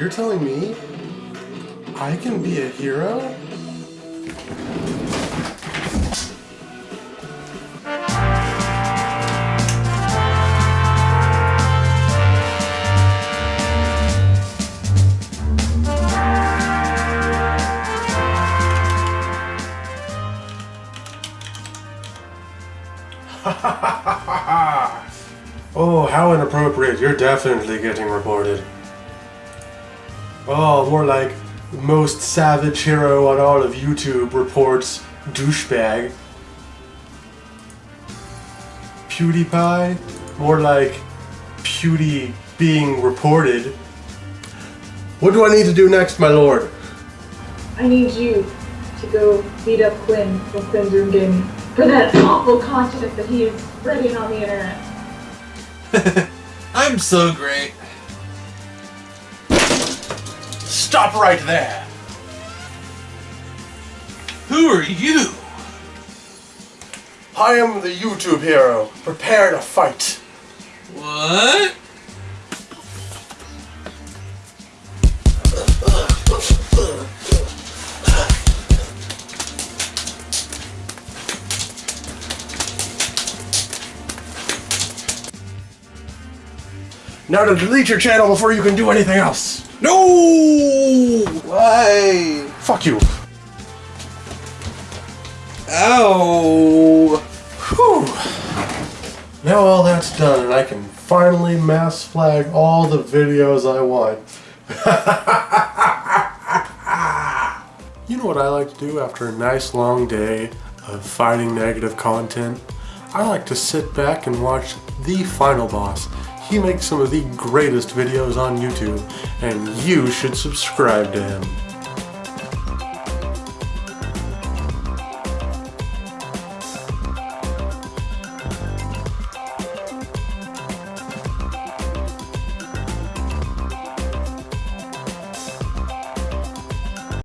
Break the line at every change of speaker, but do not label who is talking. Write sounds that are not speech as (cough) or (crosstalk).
You're telling me I can be a hero? (laughs) oh, how inappropriate. You're definitely getting reported. Oh, more like most savage hero on all of YouTube reports douchebag. PewDiePie, more like Pewdie being reported. What do I need to do next, my lord?
I need you to go beat up Quinn from Quinn's Room Gaming for that awful content that he is spreading on the internet. (laughs)
I'm so great. Stop right there. Who are you?
I am the YouTube hero. Prepare to fight.
What?
Now to delete your channel before you can do anything else.
No! Why?
Fuck you.
Ow!
Whew. Now all that's done and I can finally mass flag all the videos I want. (laughs) you know what I like to do after a nice long day of fighting negative content? I like to sit back and watch The Final Boss. He makes some of the greatest videos on YouTube, and you should subscribe to him.